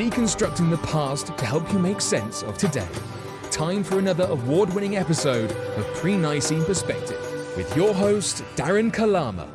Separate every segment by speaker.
Speaker 1: deconstructing the past to help you make sense of today. Time for another award winning episode of Pre Nicene Perspective with your host, Darren Kalama.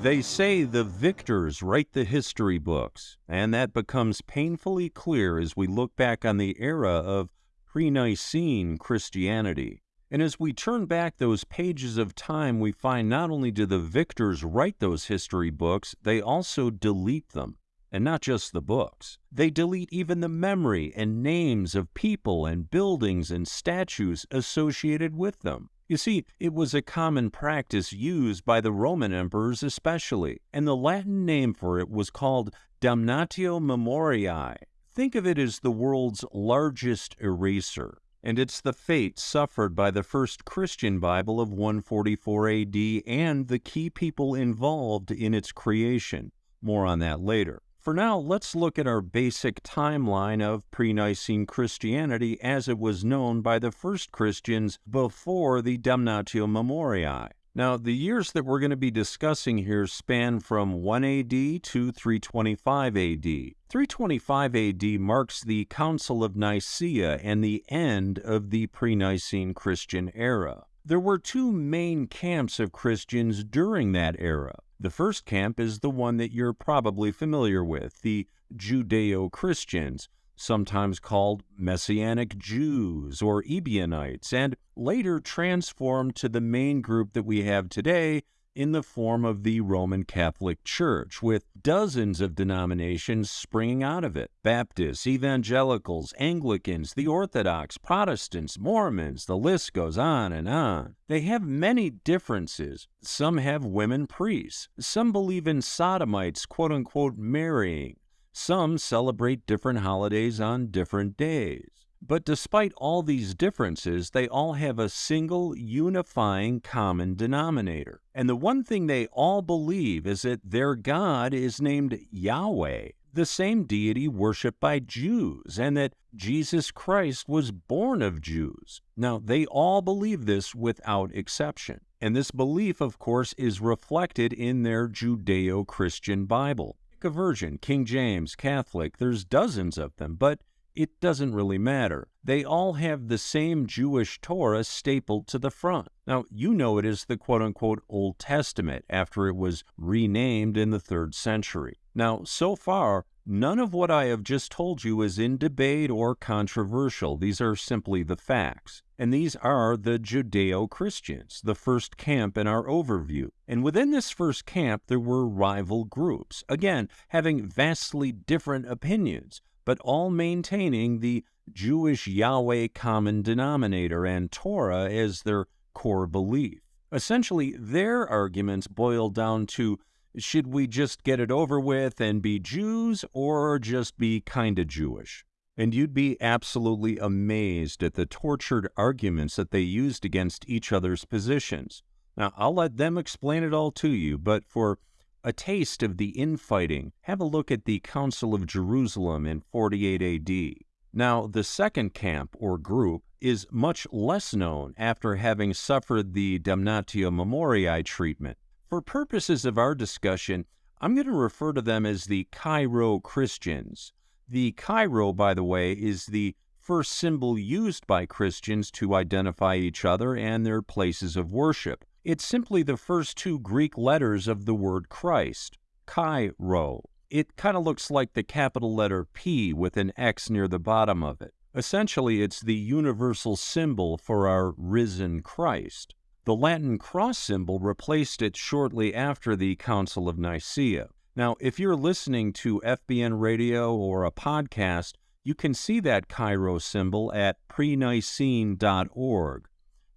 Speaker 2: They say the victors write the history books, and that becomes painfully clear as we look back on the era of pre Nicene Christianity. And as we turn back those pages of time, we find not only do the victors write those history books, they also delete them. And not just the books. They delete even the memory and names of people and buildings and statues associated with them. You see, it was a common practice used by the Roman emperors especially, and the Latin name for it was called damnatio memoriae. Think of it as the world's largest eraser, and it's the fate suffered by the first Christian Bible of 144 AD and the key people involved in its creation. More on that later. For now, let's look at our basic timeline of pre Nicene Christianity as it was known by the first Christians before the Damnatio Memoriae. Now, the years that we're going to be discussing here span from 1 AD to 325 AD. 325 AD marks the Council of Nicaea and the end of the pre Nicene Christian era. There were two main camps of Christians during that era. The first camp is the one that you're probably familiar with the Judeo Christians, sometimes called Messianic Jews or Ebionites, and later transformed to the main group that we have today in the form of the Roman Catholic Church, with dozens of denominations springing out of it Baptists, Evangelicals, Anglicans, the Orthodox, Protestants, Mormons, the list goes on and on. They have many differences. Some have women priests, some believe in sodomites, quote unquote, marrying, some celebrate different holidays on different days. But despite all these differences, they all have a single unifying common denominator. And the one thing they all believe is that their God is named Yahweh, the same deity worshiped by Jews, and that Jesus Christ was born of Jews. Now, they all believe this without exception. And this belief, of course, is reflected in their Judeo Christian Bible. Pick a version, King James, Catholic, there's dozens of them, but it doesn't really matter. They all have the same Jewish Torah stapled to the front. Now, you know it is the quote unquote Old Testament after it was renamed in the third century. Now, so far, none of what I have just told you is in debate or controversial. These are simply the facts. And these are the Judeo Christians, the first camp in our overview. And within this first camp, there were rival groups, again, having vastly different opinions but all maintaining the Jewish Yahweh common denominator and Torah as their core belief. Essentially, their arguments boil down to should we just get it over with and be Jews or just be kinda Jewish? And you'd be absolutely amazed at the tortured arguments that they used against each other's positions. Now, I'll let them explain it all to you, but for a taste of the infighting, have a look at the Council of Jerusalem in 48 AD. Now, the second camp, or group, is much less known after having suffered the Damnatio Memoriae treatment. For purposes of our discussion, I'm going to refer to them as the Chi-Rho Christians. The Chi-Rho, by the way, is the first symbol used by Christians to identify each other and their places of worship. It's simply the first two Greek letters of the word Christ, Chi-Rho. It kind of looks like the capital letter P with an X near the bottom of it. Essentially, it's the universal symbol for our risen Christ. The Latin cross symbol replaced it shortly after the Council of Nicaea. Now, if you're listening to FBN radio or a podcast, you can see that Chi-Rho symbol at prenicene.org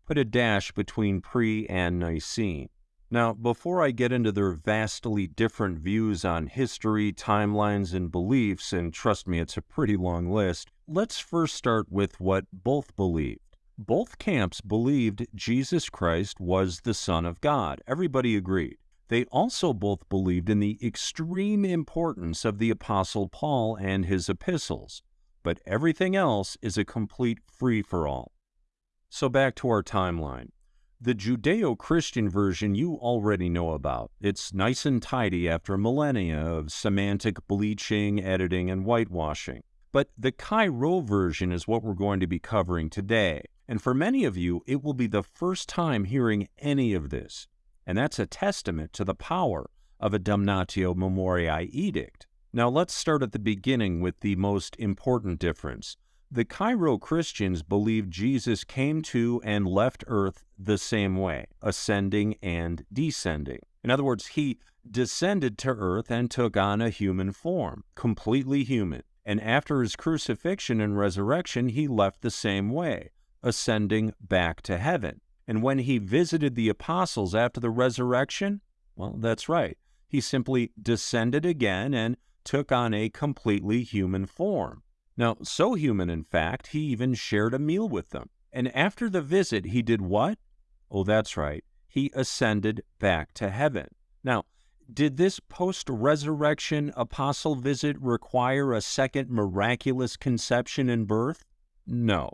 Speaker 2: put a dash between pre and Nicene. Now, before I get into their vastly different views on history, timelines, and beliefs, and trust me, it's a pretty long list, let's first start with what both believed. Both camps believed Jesus Christ was the Son of God. Everybody agreed. They also both believed in the extreme importance of the Apostle Paul and his epistles. But everything else is a complete free for all. So back to our timeline. The Judeo Christian version you already know about. It's nice and tidy after millennia of semantic bleaching, editing, and whitewashing. But the Chi-Rho version is what we're going to be covering today. And for many of you, it will be the first time hearing any of this. And that's a testament to the power of a Damnatio Memoriae edict. Now let's start at the beginning with the most important difference. The Chi-Rho Christians believe Jesus came to and left earth the same way, ascending and descending. In other words, he descended to earth and took on a human form, completely human. And after his crucifixion and resurrection, he left the same way, ascending back to heaven. And when he visited the apostles after the resurrection, well, that's right. He simply descended again and took on a completely human form. Now, so human, in fact, he even shared a meal with them. And after the visit, he did what? Oh, that's right. He ascended back to heaven. Now, did this post resurrection apostle visit require a second miraculous conception and birth? No.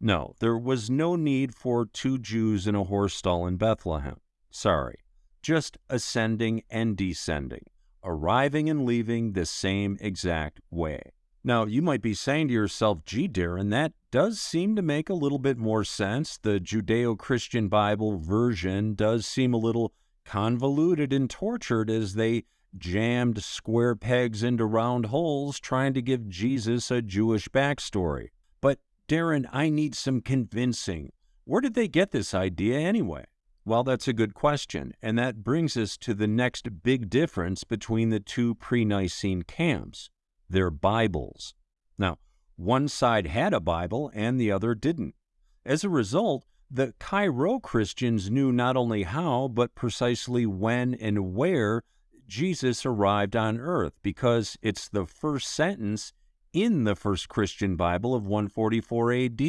Speaker 2: No, there was no need for two Jews in a horse stall in Bethlehem. Sorry. Just ascending and descending, arriving and leaving the same exact way. Now, you might be saying to yourself, gee, Darren, that does seem to make a little bit more sense. The Judeo Christian Bible version does seem a little convoluted and tortured as they jammed square pegs into round holes trying to give Jesus a Jewish backstory. But, Darren, I need some convincing. Where did they get this idea anyway? Well, that's a good question, and that brings us to the next big difference between the two pre Nicene camps their Bibles. Now, one side had a Bible and the other didn't. As a result, the Chi-Rho Christians knew not only how, but precisely when and where Jesus arrived on earth, because it's the first sentence in the first Christian Bible of 144 AD.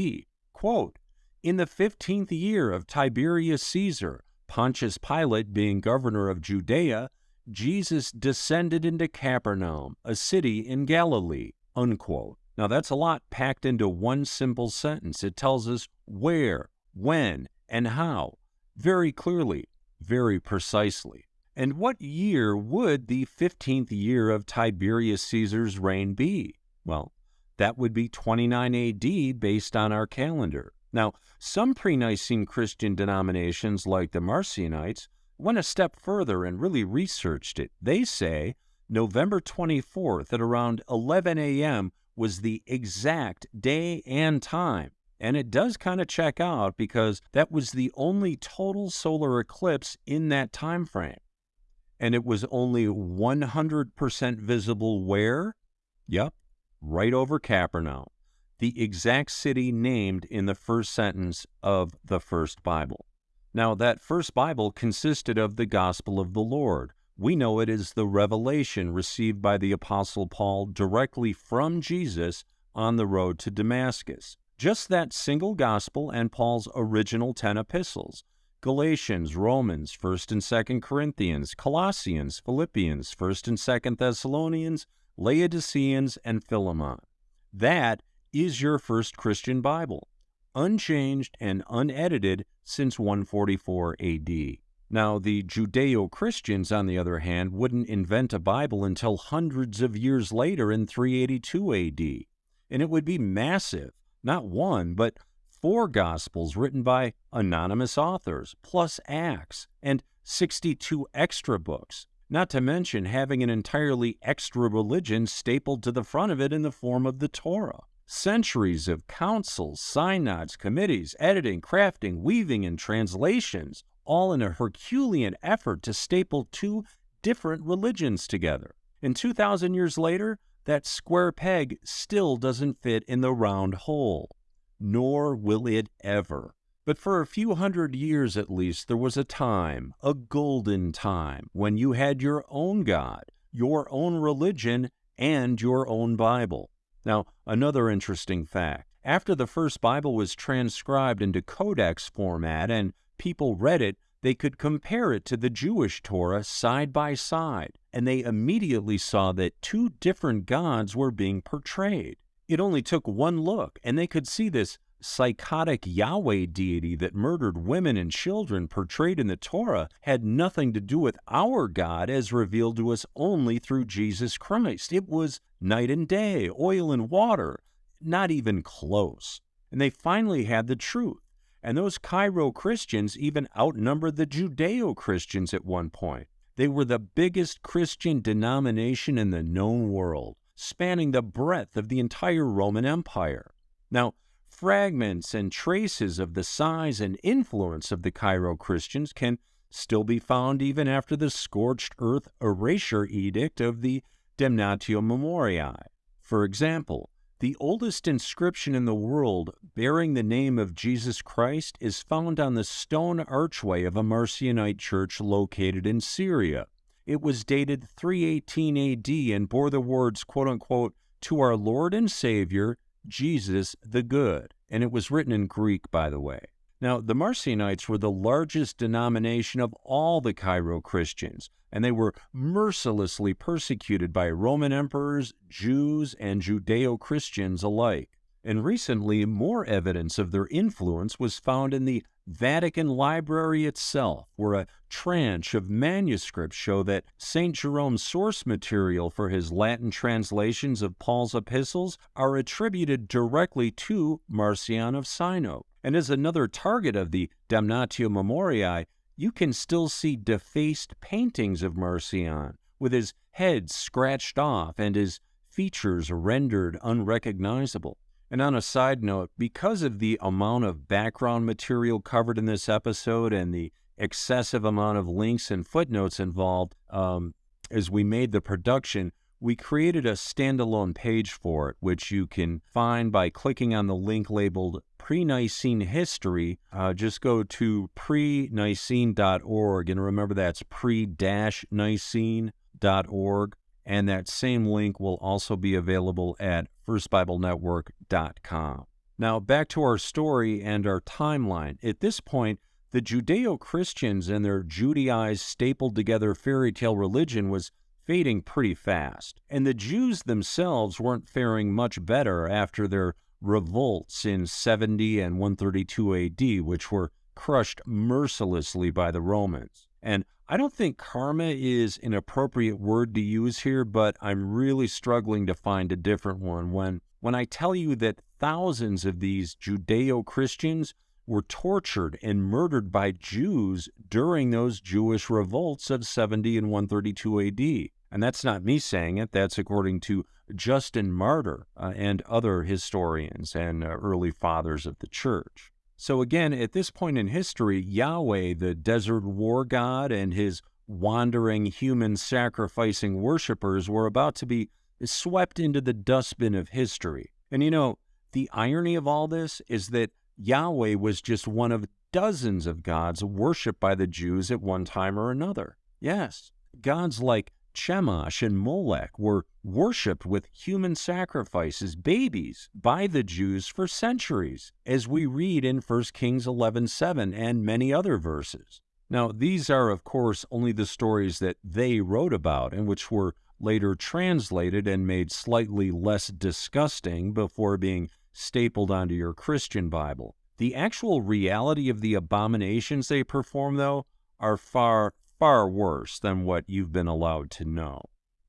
Speaker 2: Quote, In the fifteenth year of Tiberius Caesar, Pontius Pilate being governor of Judea, Jesus descended into Capernaum, a city in Galilee. Unquote. Now, that's a lot packed into one simple sentence. It tells us where, when, and how, very clearly, very precisely. And what year would the 15th year of Tiberius Caesar's reign be? Well, that would be 29 AD based on our calendar. Now, some pre Nicene Christian denominations, like the Marcionites, went a step further and really researched it. They say November 24th at around 11 a.m. was the exact day and time. And it does kind of check out because that was the only total solar eclipse in that time frame. And it was only 100% visible where? Yep, right over Capernaum, the exact city named in the first sentence of the first Bible. Now, that first Bible consisted of the Gospel of the Lord. We know it is the revelation received by the Apostle Paul directly from Jesus on the road to Damascus. Just that single Gospel and Paul's original 10 epistles Galatians, Romans, 1st and 2nd Corinthians, Colossians, Philippians, 1st and 2nd Thessalonians, Laodiceans, and Philemon. That is your first Christian Bible unchanged and unedited since 144 AD. Now, the Judeo Christians, on the other hand, wouldn't invent a Bible until hundreds of years later in 382 AD. And it would be massive, not one, but four Gospels written by anonymous authors, plus Acts, and 62 extra books, not to mention having an entirely extra religion stapled to the front of it in the form of the Torah. Centuries of councils, synods, committees, editing, crafting, weaving, and translations, all in a Herculean effort to staple two different religions together. And 2,000 years later, that square peg still doesn't fit in the round hole. Nor will it ever. But for a few hundred years at least, there was a time, a golden time, when you had your own God, your own religion, and your own Bible. Now, another interesting fact after the first Bible was transcribed into codex format and people read it, they could compare it to the Jewish Torah side by side, and they immediately saw that two different gods were being portrayed. It only took one look, and they could see this psychotic Yahweh deity that murdered women and children portrayed in the Torah had nothing to do with our God as revealed to us only through Jesus Christ. It was night and day, oil and water, not even close. And they finally had the truth. And those Chi-Rho Christians even outnumbered the Judeo Christians at one point. They were the biggest Christian denomination in the known world, spanning the breadth of the entire Roman Empire. Now, fragments and traces of the size and influence of the Chi-Rho Christians can still be found even after the scorched earth erasure edict of the Damnatio Memoriae. For example, the oldest inscription in the world bearing the name of Jesus Christ is found on the stone archway of a Marcionite church located in Syria. It was dated 318 AD and bore the words, quote unquote, to our Lord and Savior, Jesus the Good. And it was written in Greek, by the way. Now, the Marcionites were the largest denomination of all the Chi-Rho Christians, and they were mercilessly persecuted by Roman emperors, Jews, and Judeo Christians alike. And recently, more evidence of their influence was found in the Vatican Library itself, where a tranche of manuscripts show that St. Jerome's source material for his Latin translations of Paul's epistles are attributed directly to Marcion of Sinope. And as another target of the Damnatio Memoriae, you can still see defaced paintings of Marcion, with his head scratched off and his features rendered unrecognizable. And on a side note, because of the amount of background material covered in this episode and the excessive amount of links and footnotes involved um, as we made the production, we created a standalone page for it, which you can find by clicking on the link labeled Pre Nicene History. Uh, just go to pre-nicene.org, and remember that's pre nicene.org. And that same link will also be available at firstbiblenetwork.com. Now, back to our story and our timeline. At this point, the Judeo Christians and their Judaized, stapled together fairy tale religion was fading pretty fast. And the Jews themselves weren't faring much better after their revolts in 70 and 132 AD, which were crushed mercilessly by the Romans. And I don't think karma is an appropriate word to use here, but I'm really struggling to find a different one when when I tell you that thousands of these Judeo-Christians were tortured and murdered by Jews during those Jewish revolts of 70 and 132 AD. And that's not me saying it, that's according to Justin Martyr uh, and other historians and uh, early fathers of the church. So, again, at this point in history, Yahweh, the desert war god, and his wandering human sacrificing worshippers were about to be swept into the dustbin of history. And you know, the irony of all this is that Yahweh was just one of dozens of gods worshipped by the Jews at one time or another. Yes, gods like Chemosh and Molech were worshipped with human sacrifices, babies, by the Jews for centuries, as we read in 1 Kings 11:7 and many other verses. Now, these are, of course, only the stories that they wrote about and which were later translated and made slightly less disgusting before being stapled onto your Christian Bible. The actual reality of the abominations they perform, though, are far, far worse than what you've been allowed to know.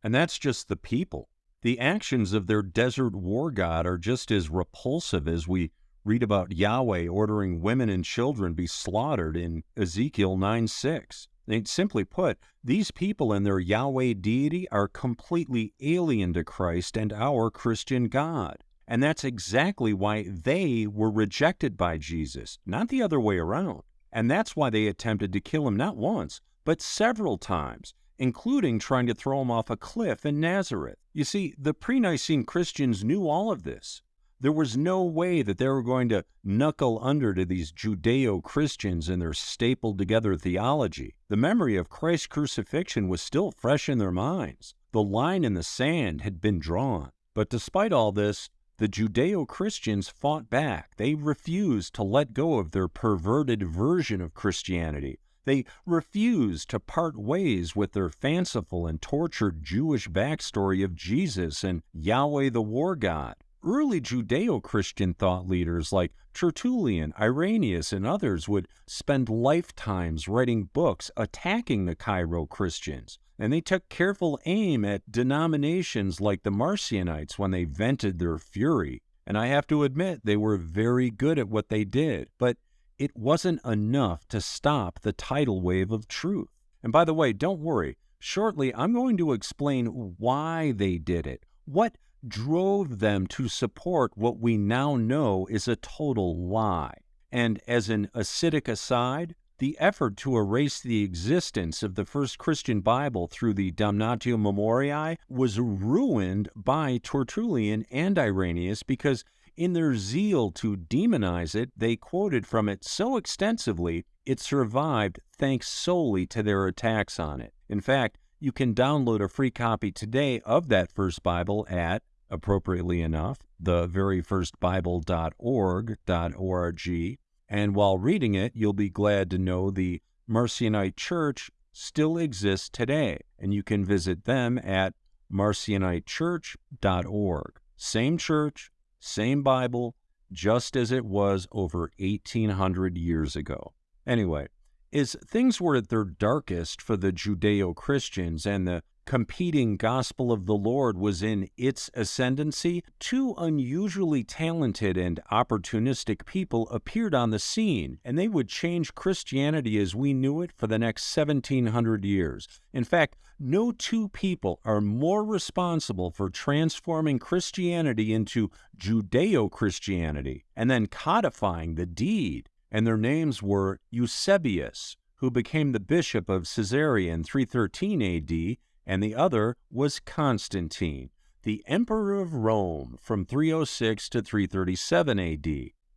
Speaker 2: And that's just the people. The actions of their desert war god are just as repulsive as we read about Yahweh ordering women and children be slaughtered in Ezekiel 9 6. Simply put, these people and their Yahweh deity are completely alien to Christ and our Christian God. And that's exactly why they were rejected by Jesus, not the other way around. And that's why they attempted to kill him not once, but several times, including trying to throw him off a cliff in Nazareth. You see, the pre Nicene Christians knew all of this. There was no way that they were going to knuckle under to these Judeo Christians and their stapled together theology. The memory of Christ's crucifixion was still fresh in their minds. The line in the sand had been drawn. But despite all this, the Judeo Christians fought back. They refused to let go of their perverted version of Christianity. They refused to part ways with their fanciful and tortured Jewish backstory of Jesus and Yahweh the war god. early Judeo Christian thought leaders like Tertullian, Irenaeus, and others would spend lifetimes writing books attacking the Chi-Rho Christians. And they took careful aim at denominations like the Marcionites when they vented their fury. And I have to admit, they were very good at what they did, but it wasn't enough to stop the tidal wave of truth. And by the way, don't worry, shortly I'm going to explain why they did it. What drove them to support what we now know is a total lie. And as an acidic aside, the effort to erase the existence of the first Christian Bible through the Damnatio Memoriae was ruined by Tertullian and Irenaeus because, in their zeal to demonize it, they quoted from it so extensively it survived thanks solely to their attacks on it. In fact, you can download a free copy today of that first Bible at appropriately enough, the very first Bible.org.org. And while reading it, you'll be glad to know the Marcionite Church still exists today, and you can visit them at marcionitechurch.org. Same church, same Bible, just as it was over 1800 years ago. Anyway, as things were at their darkest for the Judeo Christians and the competing gospel of the Lord was in its ascendancy, two unusually talented and opportunistic people appeared on the scene, and they would change Christianity as we knew it for the next 1700 years. In fact, no two people are more responsible for transforming Christianity into Judeo Christianity and then codifying the deed. And their names were Eusebius, who became the bishop of Caesarea in 313 AD, and the other was Constantine, the Emperor of Rome from 306 to 337 AD.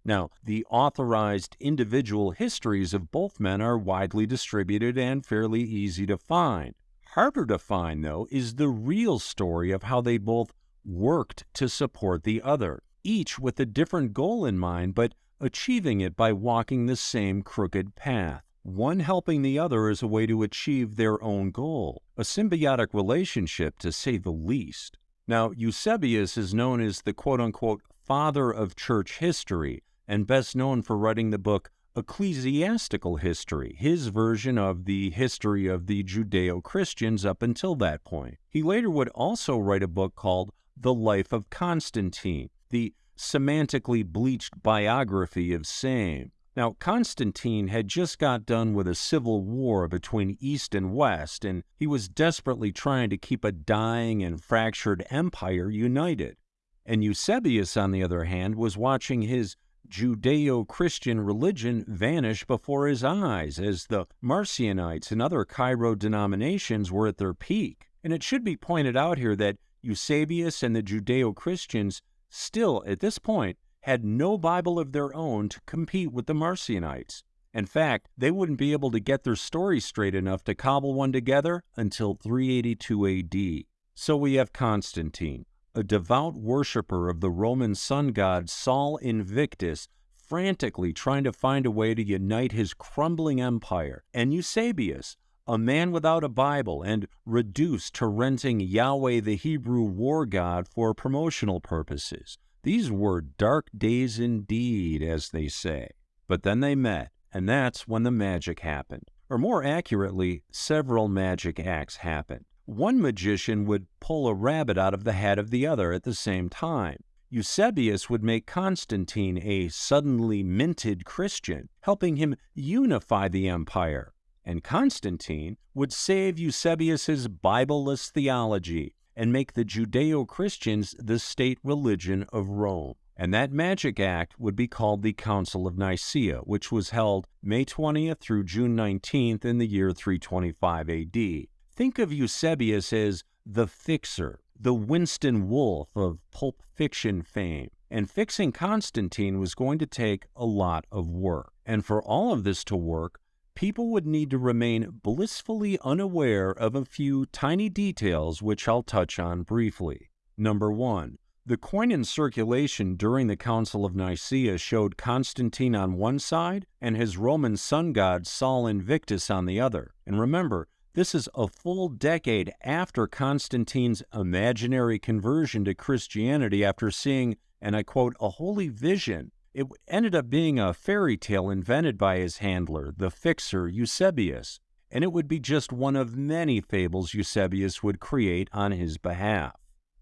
Speaker 2: Now, the authorized individual histories of both men are widely distributed and fairly easy to find. Harder to find, though, is the real story of how they both worked to support the other, each with a different goal in mind, but achieving it by walking the same crooked path one helping the other as a way to achieve their own goal, a symbiotic relationship to say the least. Now, Eusebius is known as the quote unquote father of church history and best known for writing the book Ecclesiastical History, his version of the history of the Judeo Christians up until that point. He later would also write a book called The Life of Constantine, the semantically bleached biography of same. Now, Constantine had just got done with a civil war between East and West, and he was desperately trying to keep a dying and fractured empire united. And Eusebius, on the other hand, was watching his Judeo Christian religion vanish before his eyes as the Marcionites and other Chi-Rho denominations were at their peak. And it should be pointed out here that Eusebius and the Judeo Christians still, at this point, had no Bible of their own to compete with the Marcionites. In fact, they wouldn't be able to get their story straight enough to cobble one together until 382 AD. So we have Constantine, a devout worshiper of the Roman sun god Sol Invictus, frantically trying to find a way to unite his crumbling empire, and Eusebius, a man without a Bible and reduced to renting Yahweh the Hebrew war god for promotional purposes. These were dark days indeed, as they say. But then they met, and that's when the magic happened. Or more accurately, several magic acts happened. One magician would pull a rabbit out of the hat of the other at the same time. Eusebius would make Constantine a suddenly minted Christian, helping him unify the empire. And Constantine would save Eusebius's Bibleless theology and make the Judeo Christians the state religion of Rome. And that magic act would be called the Council of Nicaea, which was held May 20th through June 19th in the year 325 AD. Think of Eusebius as the fixer, the Winston Wolfe of pulp fiction fame. And fixing Constantine was going to take a lot of work. And for all of this to work, people would need to remain blissfully unaware of a few tiny details which I'll touch on briefly. Number one, the coin in circulation during the Council of Nicaea showed Constantine on one side and his Roman sun god Sol Invictus on the other. And remember, this is a full decade after Constantine's imaginary conversion to Christianity after seeing and I quote, a holy vision. It ended up being a fairy tale invented by his handler, the fixer Eusebius, and it would be just one of many fables Eusebius would create on his behalf.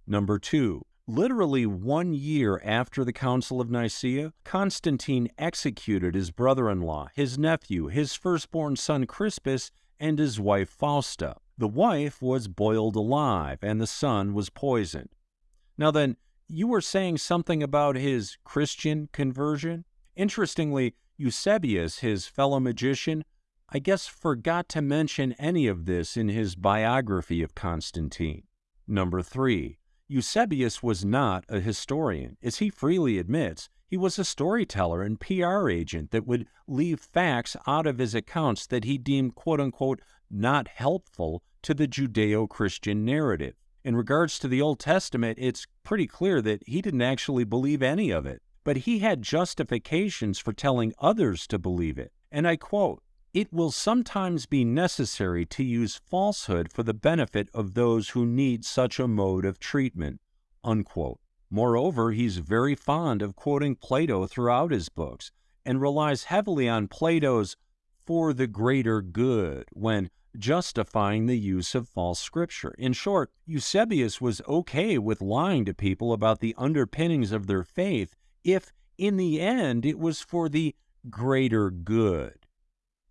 Speaker 2: Number two, literally one year after the Council of Nicaea, Constantine executed his brother in law, his nephew, his firstborn son Crispus, and his wife Fausta. The wife was boiled alive, and the son was poisoned. Now then, you were saying something about his Christian conversion? Interestingly, Eusebius, his fellow magician, I guess forgot to mention any of this in his biography of Constantine. Number three, Eusebius was not a historian. As he freely admits, he was a storyteller and PR agent that would leave facts out of his accounts that he deemed quote unquote not helpful to the Judeo Christian narrative. In regards to the Old Testament, it's pretty clear that he didn't actually believe any of it, but he had justifications for telling others to believe it. And I quote, it will sometimes be necessary to use falsehood for the benefit of those who need such a mode of treatment. Unquote. Moreover, he's very fond of quoting Plato throughout his books and relies heavily on Plato's for the greater good when justifying the use of false scripture. In short, Eusebius was okay with lying to people about the underpinnings of their faith if, in the end, it was for the greater good.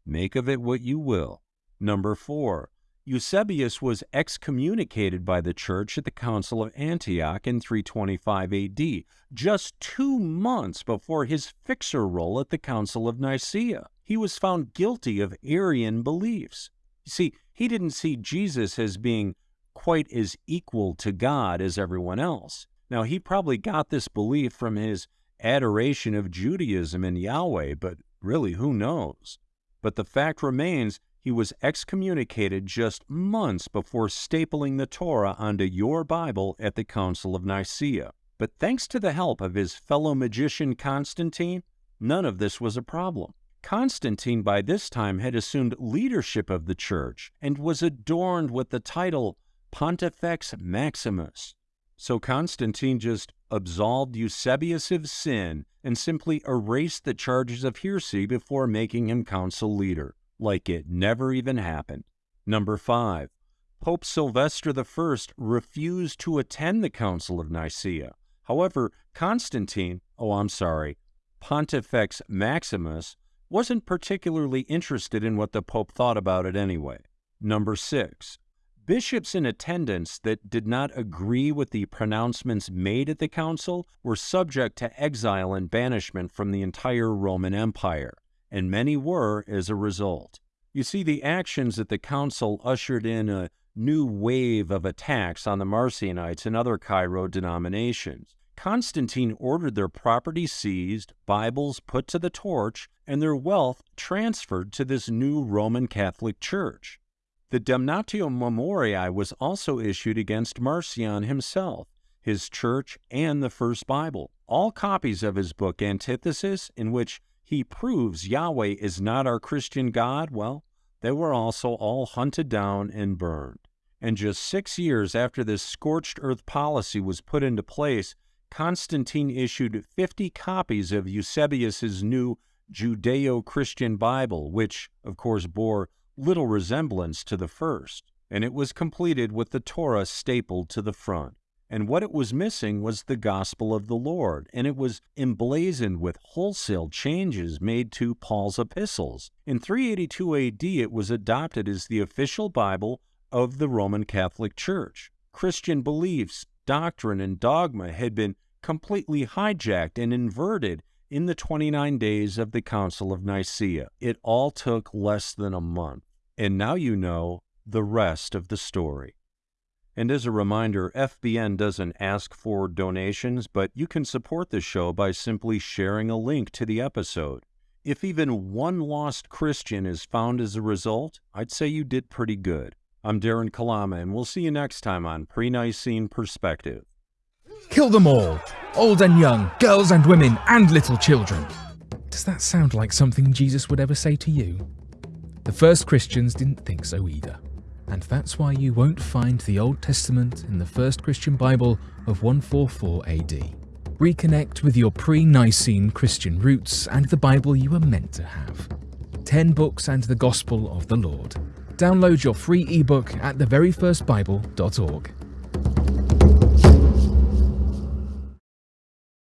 Speaker 2: Make of it what you will. Number four, Eusebius was excommunicated by the church at the Council of Antioch in 325 AD, just two months before his fixer role at the Council of Nicaea. He was found guilty of Arian beliefs. You see, he didn't see Jesus as being quite as equal to God as everyone else. Now, he probably got this belief from his adoration of Judaism and Yahweh, but really, who knows? But the fact remains he was excommunicated just months before stapling the Torah onto your Bible at the Council of Nicaea. But thanks to the help of his fellow magician Constantine, none of this was a problem. Constantine by this time had assumed leadership of the church and was adorned with the title Pontifex Maximus. So Constantine just absolved Eusebius of sin and simply erased the charges of heresy before making him council leader, like it never even happened. Number five, Pope Sylvester I refused to attend the Council of Nicaea. However, Constantine, oh, I'm sorry, Pontifex Maximus, wasn't particularly interested in what the Pope thought about it anyway. Number six, Bishops in attendance that did not agree with the pronouncements made at the council were subject to exile and banishment from the entire Roman Empire, and many were as a result. You see, the actions at the council ushered in a new wave of attacks on the Marcionites and other Chi-Rho denominations. Constantine ordered their property seized, Bibles put to the torch, and their wealth transferred to this new Roman Catholic Church. The Damnatio Memoriae was also issued against Marcion himself, his church, and the First Bible. All copies of his book Antithesis, in which he proves Yahweh is not our Christian God, well, they were also all hunted down and burned. And just six years after this scorched earth policy was put into place, Constantine issued 50 copies of Eusebius's new Judeo Christian Bible, which, of course, bore little resemblance to the first, and it was completed with the Torah stapled to the front. And what it was missing was the gospel of the Lord, and it was emblazoned with wholesale changes made to Paul's epistles. In 382 AD, it was adopted as the official Bible of the Roman Catholic Church. Christian beliefs, doctrine, and dogma had been completely hijacked and inverted in the 29 days of the Council of Nicaea. It all took less than a month. And now you know the rest of the story. And as a reminder, FBN doesn't ask for donations, but you can support the show by simply sharing a link to the episode. If even one lost Christian is found as a result, I'd say you did pretty good. I'm Darren Kalama, and we'll see you next time on Pre Nicene Perspective.
Speaker 1: Kill them all, old and young, girls and women, and little children. Does that sound like something Jesus would ever say to you? The first Christians didn't think so either. And that's why you won't find the Old Testament in the first Christian Bible of 144 AD. Reconnect with your pre Nicene Christian roots and the Bible you were meant to have. 10 Books and the Gospel of the Lord. Download your free ebook at theveryfirstbible.org.